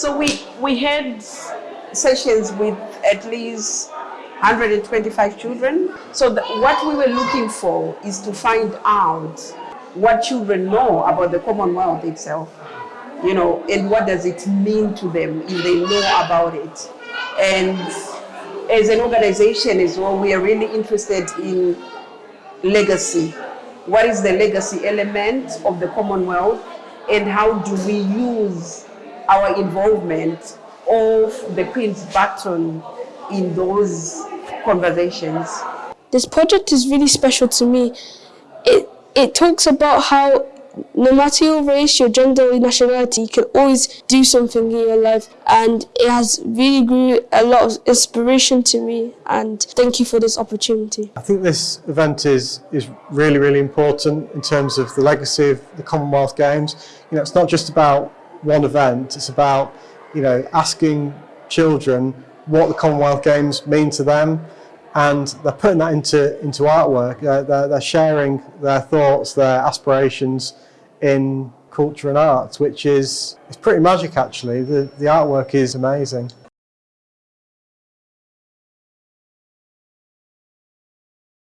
So we, we had sessions with at least 125 children. So the, what we were looking for is to find out what children know about the Commonwealth itself, you know, and what does it mean to them if they know about it. And as an organization as well, we are really interested in legacy. What is the legacy element of the Commonwealth and how do we use our involvement of the Queen's baton in those conversations. This project is really special to me. It, it talks about how no matter your race, your gender, or nationality, you can always do something in your life. And it has really grew a lot of inspiration to me. And thank you for this opportunity. I think this event is, is really, really important in terms of the legacy of the Commonwealth Games. You know, it's not just about one event, it's about, you know, asking children what the Commonwealth Games mean to them and they're putting that into into artwork. They're, they're sharing their thoughts, their aspirations in culture and arts, which is it's pretty magic actually. The the artwork is amazing.